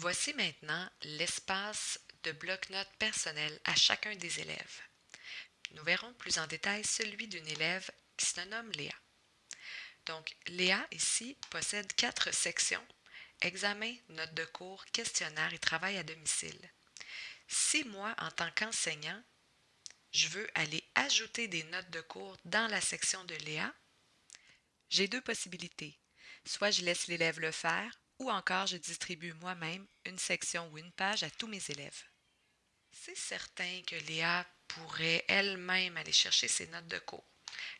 Voici maintenant l'espace de bloc-notes personnel à chacun des élèves. Nous verrons plus en détail celui d'une élève qui se nomme Léa. Donc, Léa, ici, possède quatre sections examen, notes de cours, questionnaire et travail à domicile. Si moi, en tant qu'enseignant, je veux aller ajouter des notes de cours dans la section de Léa, j'ai deux possibilités. Soit je laisse l'élève le faire, ou encore je distribue moi-même une section ou une page à tous mes élèves. C'est certain que Léa pourrait elle-même aller chercher ses notes de cours.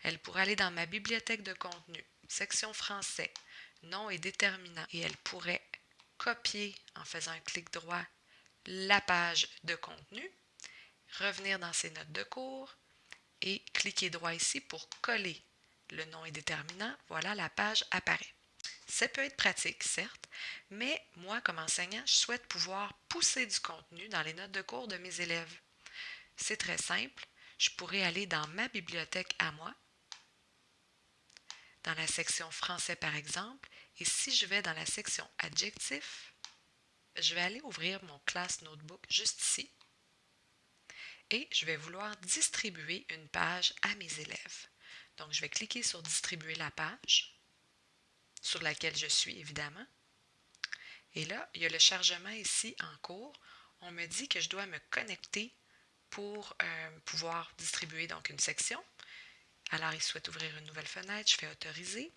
Elle pourrait aller dans ma bibliothèque de contenu, section français, nom et déterminant, et elle pourrait copier en faisant un clic droit la page de contenu, revenir dans ses notes de cours et cliquer droit ici pour coller le nom et déterminant. Voilà, la page apparaît. Ça peut être pratique, certes, mais moi, comme enseignant, je souhaite pouvoir pousser du contenu dans les notes de cours de mes élèves. C'est très simple. Je pourrais aller dans ma bibliothèque à moi, dans la section français par exemple, et si je vais dans la section adjectifs, je vais aller ouvrir mon classe notebook juste ici et je vais vouloir distribuer une page à mes élèves. Donc, je vais cliquer sur distribuer la page sur laquelle je suis évidemment. Et là, il y a le chargement ici en cours. On me dit que je dois me connecter pour euh, pouvoir distribuer donc une section. Alors, il souhaite ouvrir une nouvelle fenêtre. Je fais autoriser.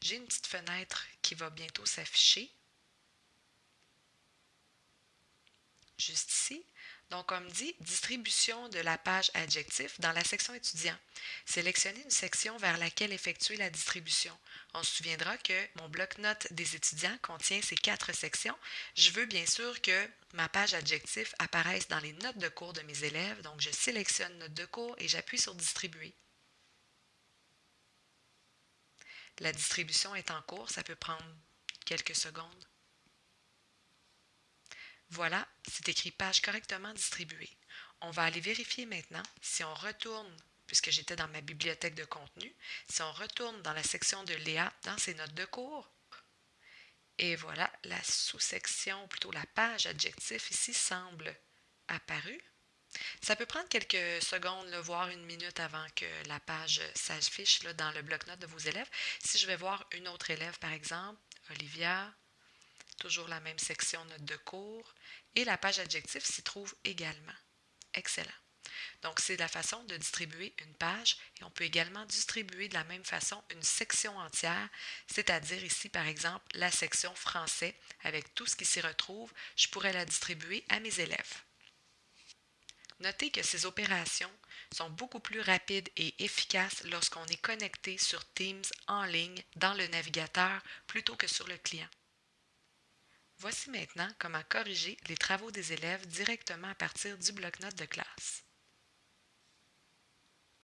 J'ai une petite fenêtre qui va bientôt s'afficher. Juste ici. Donc, comme dit, distribution de la page adjectif dans la section étudiant. Sélectionnez une section vers laquelle effectuer la distribution. On se souviendra que mon bloc-notes des étudiants contient ces quatre sections. Je veux bien sûr que ma page adjectif apparaisse dans les notes de cours de mes élèves. Donc, je sélectionne notes de cours et j'appuie sur distribuer. La distribution est en cours, ça peut prendre quelques secondes. Voilà, c'est écrit page correctement distribuée. On va aller vérifier maintenant si on retourne, puisque j'étais dans ma bibliothèque de contenu, si on retourne dans la section de Léa dans ses notes de cours. Et voilà, la sous-section, ou plutôt la page adjectif ici semble apparue. Ça peut prendre quelques secondes, voire une minute avant que la page s'affiche dans le bloc-notes de vos élèves. Si je vais voir une autre élève, par exemple, Olivia, toujours la même section notes de cours, et la page adjectif s'y trouve également. Excellent. Donc, c'est la façon de distribuer une page et on peut également distribuer de la même façon une section entière, c'est-à-dire ici, par exemple, la section français avec tout ce qui s'y retrouve. Je pourrais la distribuer à mes élèves. Notez que ces opérations sont beaucoup plus rapides et efficaces lorsqu'on est connecté sur Teams en ligne dans le navigateur plutôt que sur le client. Voici maintenant comment corriger les travaux des élèves directement à partir du bloc-notes de classe.